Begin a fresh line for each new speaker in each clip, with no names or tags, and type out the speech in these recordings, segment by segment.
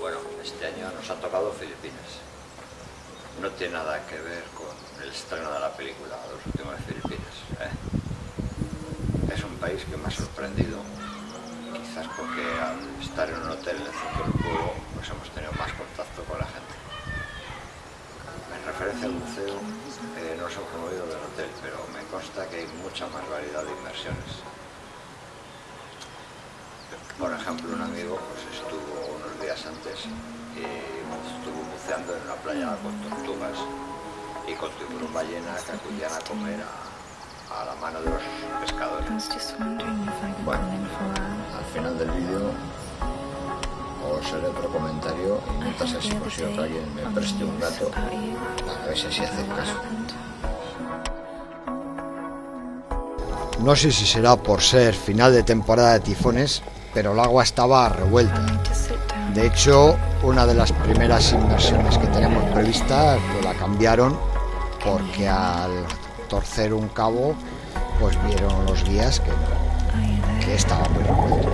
Bueno, este año nos ha tocado Filipinas. No tiene nada que ver con el estreno de la película Los últimos Filipinas. ¿eh? Es un país que me ha sorprendido, quizás porque al estar en un hotel en el centro del pueblo pues hemos tenido más contacto con la gente. En referencia al museo, eh, no nos hemos movido del hotel, pero me consta que hay mucha más variedad de inversiones. Por ejemplo, un amigo pues, estuvo unos días antes y estuvo buceando en una playa con tortugas y con tiburón ballena que acudían a comer a, a la mano de los pescadores. Bueno. Al final del vídeo os haré otro comentario y así por si alguien me preste un gato para ver si así hace caso.
No sé si será por ser final de temporada de tifones, pero el agua estaba revuelta. De hecho, una de las primeras inversiones que tenemos previstas pues la cambiaron porque al torcer un cabo pues vieron los guías que, que estaba muy revuelto.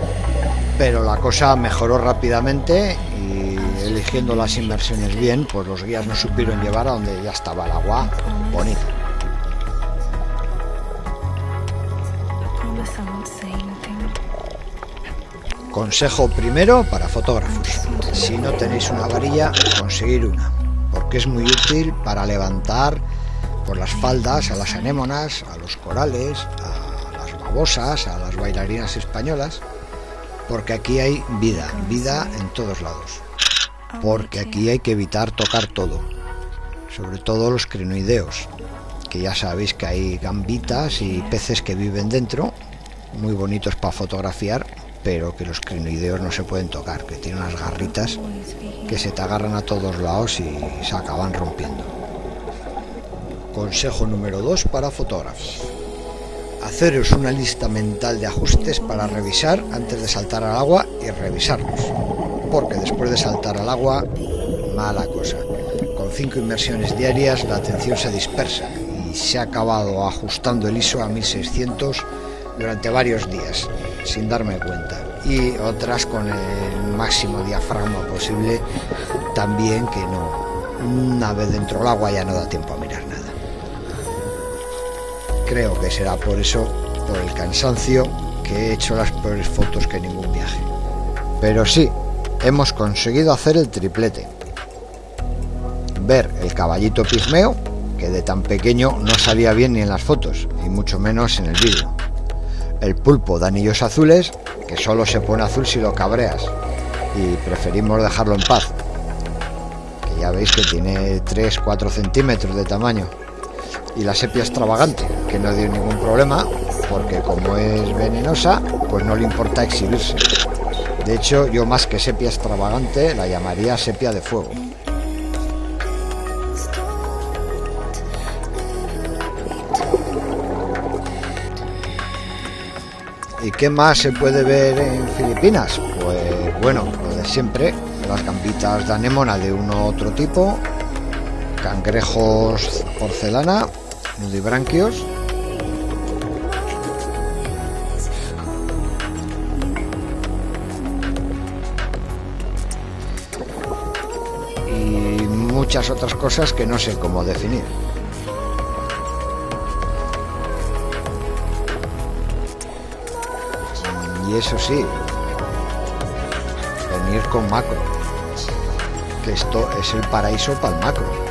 Pero la cosa mejoró rápidamente y eligiendo las inversiones bien, pues los guías nos supieron llevar a donde ya estaba el agua bonita. Consejo primero para fotógrafos. Si no tenéis una varilla, conseguir una, porque es muy útil para levantar por las faldas a las anémonas, a los corales, a las babosas, a las bailarinas españolas, porque aquí hay vida, vida en todos lados.
I'll
Porque aquí hay que evitar tocar todo, sobre todo los crinoideos, que ya sabéis que hay gambitas y peces que viven dentro, muy bonitos para fotografiar, pero que los crinoideos no se pueden tocar, que tienen unas garritas que se te agarran a todos lados y se acaban rompiendo. Consejo número 2 para fotógrafos. Haceros una lista mental de ajustes para revisar antes de saltar al agua y revisarlos. Porque después de saltar al agua, mala cosa. Con cinco inmersiones diarias la atención se dispersa y se ha acabado ajustando el ISO a 1600 durante varios días sin darme cuenta. Y otras con el máximo diafragma posible también que no. Una vez dentro del agua ya no da tiempo a mirar nada. Creo que será por eso, por el cansancio, que he hecho las peores fotos que ningún viaje. Pero sí, hemos conseguido hacer el triplete. Ver el caballito pigmeo, que de tan pequeño no salía bien ni en las fotos, y mucho menos en el vídeo. El pulpo de anillos azules, que solo se pone azul si lo cabreas, y preferimos dejarlo en paz. Que ya veis que tiene 3-4 centímetros de tamaño. Y la sepia extravagante, que no dio ningún problema, porque como es venenosa, pues no le importa exhibirse. De hecho, yo más que sepia extravagante, la llamaría sepia de fuego. ¿Y qué más se puede ver en Filipinas? Pues bueno, lo de siempre, las gambitas de anémona de uno u otro tipo, cangrejos porcelana, nudibranquios, y muchas otras cosas que no sé cómo definir. Y eso sí, venir con macro, que esto es el paraíso para el macro.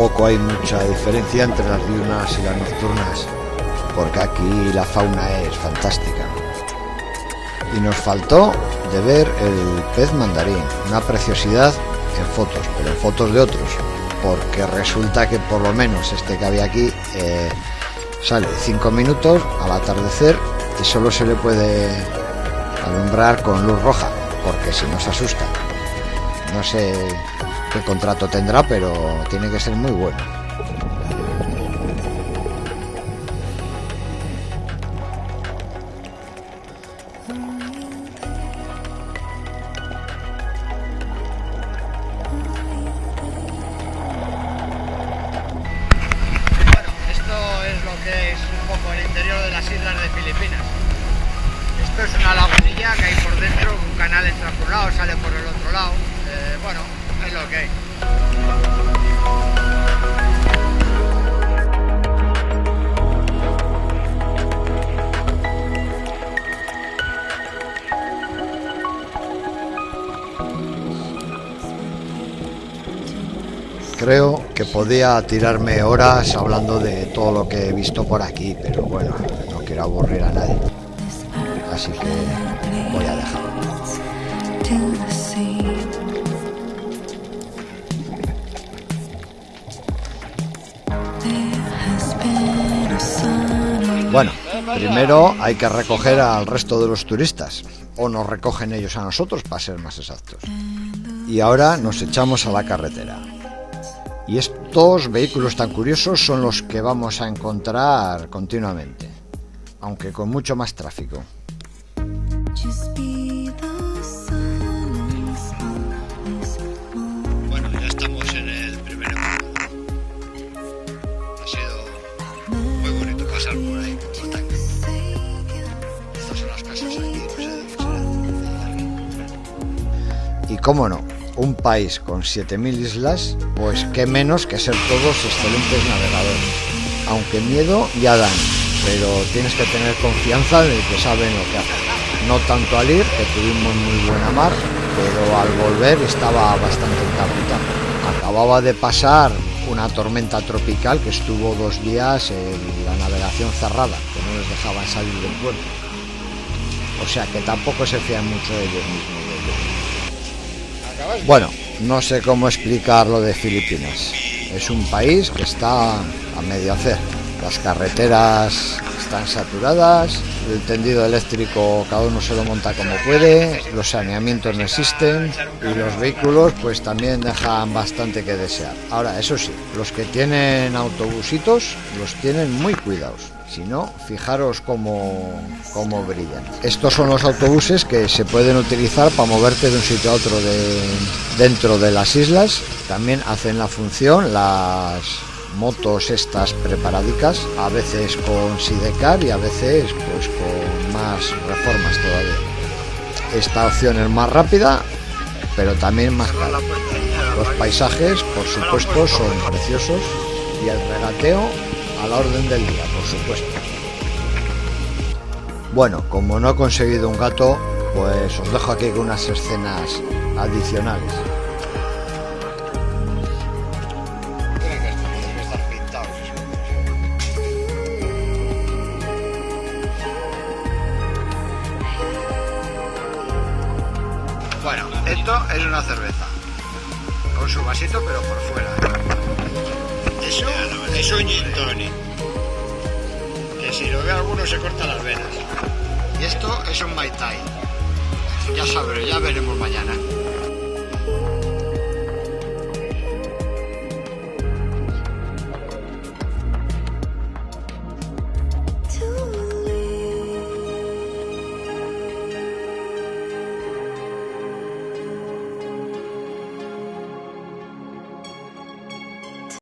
Tampoco hay mucha diferencia entre las diurnas y las nocturnas, porque aquí la fauna es fantástica. Y nos faltó de ver el pez mandarín, una preciosidad en fotos, pero en fotos de otros, porque resulta que por lo menos este que había aquí eh, sale 5 minutos al atardecer y solo se le puede alumbrar con luz roja, porque si no se asusta. No sé el contrato tendrá, pero tiene que ser muy bueno. Esto es lo que es un poco el interior de las islas de Filipinas. Esto es una lagunilla que hay por dentro, un canal entra por un lado, sale por el otro lado. Eh, bueno. Creo que podía tirarme horas hablando de todo lo que he visto por aquí, pero bueno, no quiero aburrir a nadie. Así que voy a dejarlo. Bueno, primero hay que recoger al resto de los turistas, o nos recogen ellos a nosotros, para ser más exactos. Y ahora nos echamos a la carretera. Y estos vehículos tan curiosos son los que vamos a encontrar continuamente, aunque con mucho más tráfico.
just be the
cómo no, un país con 7.000 islas, pues qué menos que ser todos excelentes navegadores. Aunque miedo ya dan, pero tienes que tener confianza de que saben lo que hacen. No tanto al ir, que tuvimos muy buena mar, pero al volver estaba bastante encapitado. Acababa de pasar una tormenta tropical que estuvo dos días en la navegación cerrada, que no les dejaban salir del puerto. O sea que tampoco se fían mucho de ellos mismos. Bueno, no sé cómo explicar lo de Filipinas. Es un país que está a medio hacer. Las carreteras están saturadas, el tendido eléctrico cada uno se lo monta como puede, los saneamientos no existen y los vehículos pues también dejan bastante que desear. Ahora, eso sí, los que tienen autobusitos los tienen muy cuidados. Si no, fijaros cómo, cómo brillan. Estos son los autobuses que se pueden utilizar para moverte de un sitio a otro de, dentro de las islas. También hacen la función las motos estas preparadicas, a veces con sidecar y a veces pues con más reformas todavía. Esta opción es más rápida, pero también más cara. Los paisajes, por supuesto, son preciosos y el regateo a la orden del día, por supuesto. Bueno, como no he conseguido un gato, pues os dejo aquí con unas escenas adicionales. Bueno, esto es una cerveza. Con su vasito, pero por fuera. Es un gin tonic. Que si lo ve alguno se corta las venas. Y esto es un Mai Tai. Ya sabré, ya veremos mañana.